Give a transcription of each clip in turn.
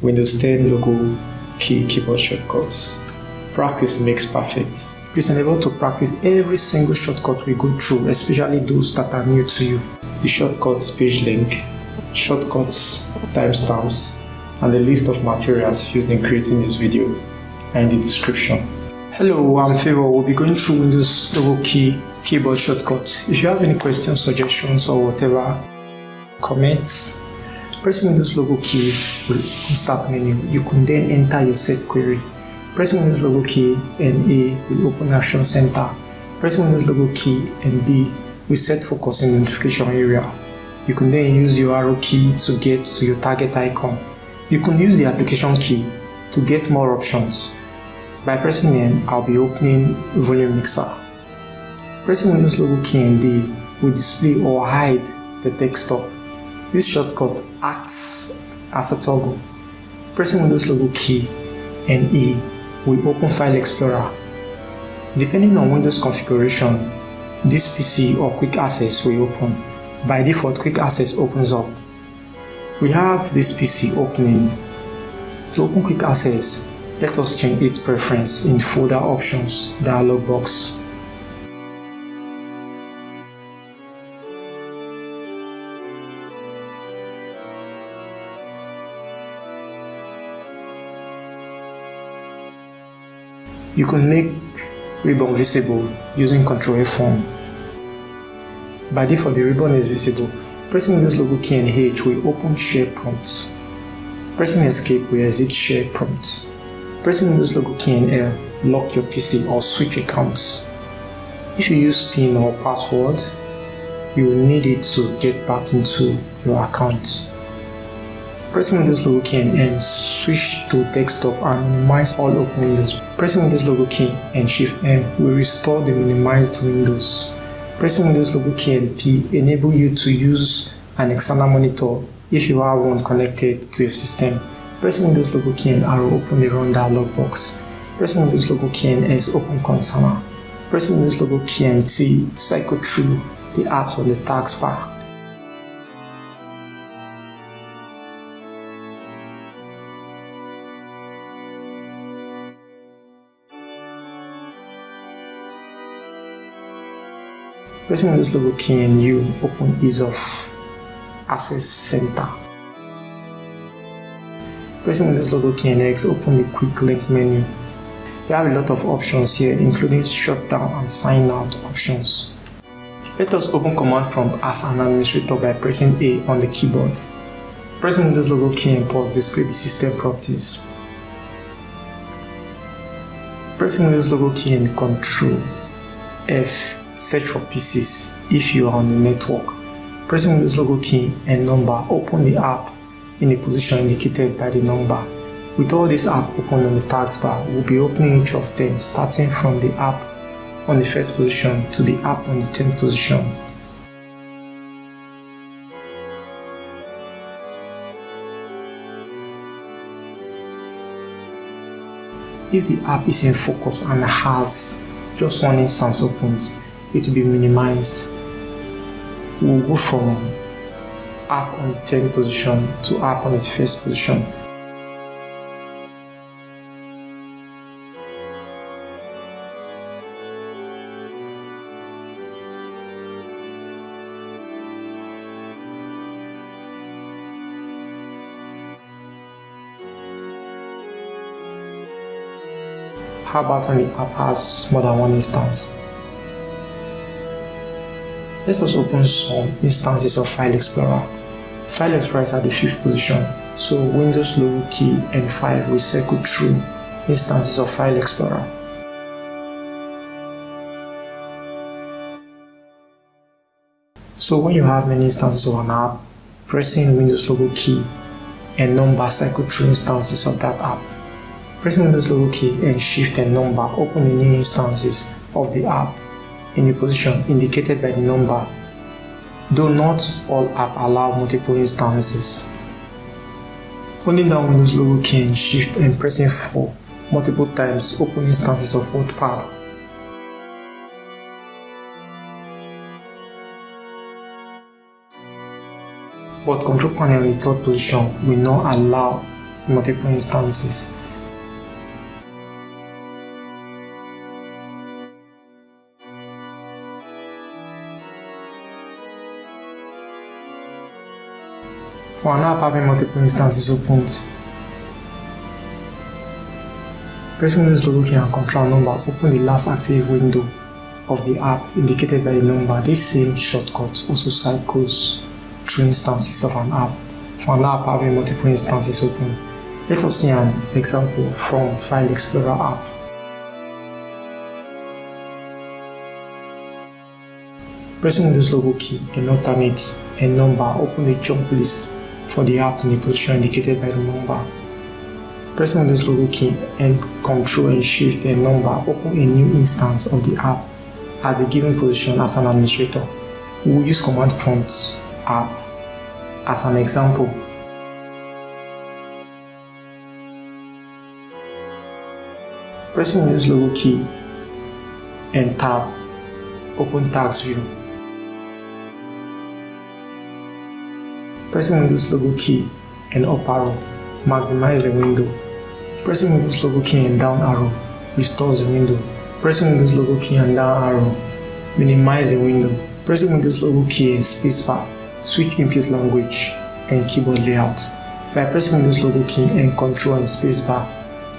Windows 10 logo key keyboard shortcuts. Practice makes perfect. Please enable to practice every single shortcut we go through, especially those that are new to you. The shortcuts page link, shortcuts timestamps, and the list of materials used in creating this video are in the description. Hello, I'm Favor. We'll be going through Windows logo key keyboard shortcuts. If you have any questions, suggestions, or whatever, comments, Pressing Windows logo key will start menu. You can then enter your set query. Pressing Windows logo key and A will open Action Center. Pressing Windows logo key and B will set focus in notification area. You can then use your arrow key to get to your target icon. You can use the application key to get more options. By pressing N, I'll be opening Volume Mixer. Pressing Windows logo key and D will display or hide the desktop. This shortcut acts as a toggle. Pressing Windows logo key and E will open File Explorer. Depending on Windows configuration, this PC or Quick Access will open. By default, Quick Access opens up. We have this PC opening. To open Quick Access, let us change its preference in Folder Options dialog box. You can make ribbon visible using Ctrl F1. By default, the ribbon is visible. Pressing Windows logo key and H will open share prompts. Pressing Escape will exit share prompts. Pressing Windows logo key and L lock your PC or switch accounts. If you use PIN or password, you will need it to get back into your account. Pressing Windows logo key and switch to desktop and minimize all open windows. Pressing Windows logo key and Shift N will restore the minimized windows. Pressing Windows logo key and P enable you to use an external monitor if you have one connected to your system. Pressing Windows logo key and arrow open the run dialog box. Pressing Windows logo key and S open Cortana. Pressing Windows logo key and T cycle through the apps on the taskbar. Pressing Windows logo key and U open ease of access center. Pressing Windows logo key and X open the quick link menu. You have a lot of options here including shutdown and sign out options. Let us open command prompt as an administrator by pressing A on the keyboard. Pressing Windows logo key and pause display the system properties. Pressing Windows logo key and Control F search for PCs if you are on the network. Pressing this logo key and number open the app in the position indicated by the number. With all these apps open on the taskbar, we'll be opening each of them starting from the app on the first position to the app on the 10th position. If the app is in focus and has just one instance opened, it will be minimized. We'll go from up on the 10th position to up on the first position. How about when the app has more than one instance? Let us open some instances of File Explorer. File Explorer is at the fifth position, so Windows logo key and 5 will circle through instances of File Explorer. So when you have many instances of an app, pressing Windows logo key and number cycle through instances of that app. Pressing Windows logo key and shift and number open the new instances of the app in the position indicated by the number, though not all apps allow multiple instances. Holding down Windows logo key and Shift and pressing 4 multiple times open instances of WordPad. But control panel in the third position will not allow multiple instances. For an app having multiple instances opened, pressing Windows logo key and control number open the last active window of the app indicated by the number. This same shortcut also cycles through instances of an app. For an app having multiple instances open, let us see an example from File Explorer app. Pressing Windows logo key and alternate a number open the jump list for the app in the position indicated by the number. Pressing Windows logo key and Ctrl and Shift a number open a new instance of the app at the given position as an administrator. We will use command prompt app as an example. Pressing Windows logo key and tab open task view. Pressing Windows logo key and up arrow maximize the window. Pressing Windows logo key and down arrow restores the window. Pressing Windows logo key and down arrow minimize the window. Pressing Windows logo key and spacebar switch input language and keyboard layout. By pressing Windows logo key and Control and spacebar,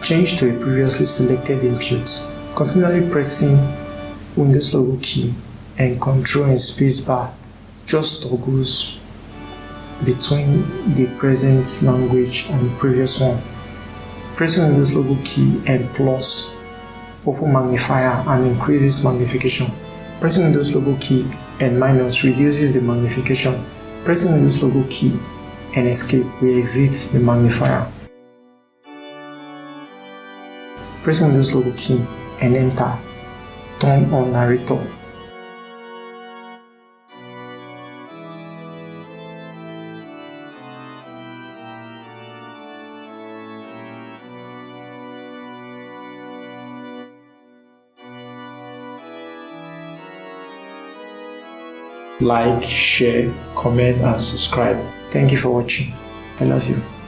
change to a previously selected input. Continually pressing Windows logo key and Control and spacebar just toggles between the present language and the previous one. Pressing on this logo key and plus open magnifier and increases magnification. Pressing on this logo key and minus reduces the magnification. Pressing on this logo key and escape will exit the magnifier. Pressing on this logo key and enter turn on narrator like, share, comment and subscribe. Thank you for watching. I love you.